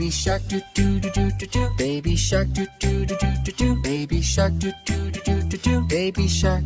Baby shark do do do do do do. Baby shark do do do do do do. Baby shark do do do do do do. Baby shark.